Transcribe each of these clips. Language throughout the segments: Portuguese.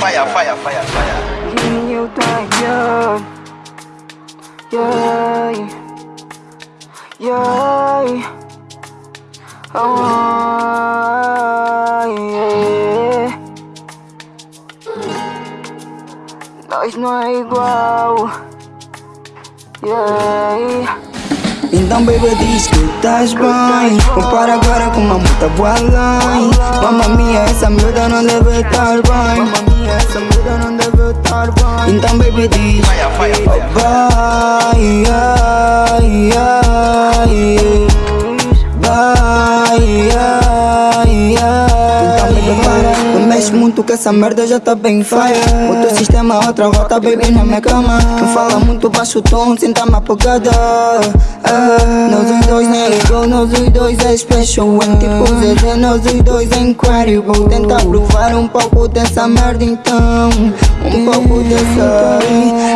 Fire, fire, fire, fire. Give you that yeah, yeah, yeah. Oh, yeah. Nós não é igual, yeah. Então baby diz que estás bem Compara agora com uma multa boa além Mamma mia, essa merda não deve estar bem essa não deve estar bem Então baby diz. Oh, bye, yeah, yeah, yeah. Mexe muito que essa merda já tá bem fire. O teu sistema outra rota baby na minha cama. Não fala muito baixo o tom, senta uma pegada ah, Nós os dois nem igual, nós os dois é special Em tipo ZZ, nós os dois é incredible Tentar provar um pouco dessa merda então. Um pouco dessa.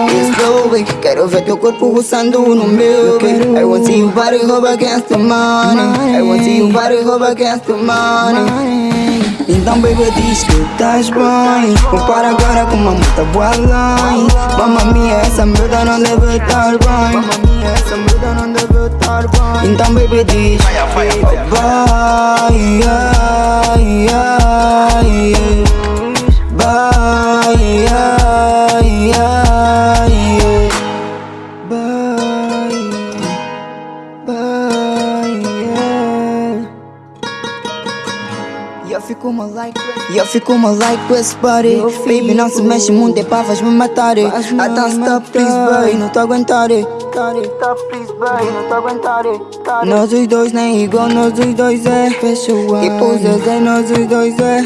Let's go, baby. Quero ver teu corpo roçando no meu, baby. I want to see you body rub against the money. I want to see you body rub against the money então baby diz que estás bem. Compara agora com uma multa boa além Mamma mia, essa merda não deve estar bem. Essa merda não deve estar bem. Então baby diz fire, fire. Bye, yeah, eu fico uma like eu fico uma like esse body Baby não se mexe muito, é pá, vais-me matar. I don't stop, please, boy, não tô a aguentar. Stop, please, boy, não tô a aguentar. Nós os dois nem igual, nós os dois é. E pô, Zezé, nós os dois é.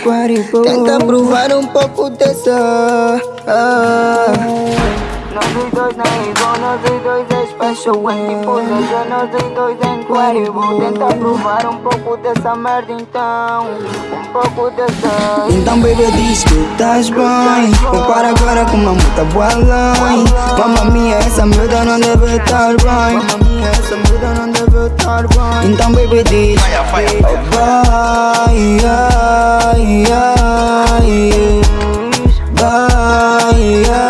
Tenta provar um pouco dessa ah. Nós dois é igual, nós dois é special Em Zezé, nós dois é incredible Tenta provar um pouco dessa merda então Um pouco dessa Então baby diz que estás bem Compara agora com uma multa boa além Mamma mia, essa merda não deve estar bem Mamma mia, essa merda não deve estar bem Então baby diz fire. Bye, yeah. Bye,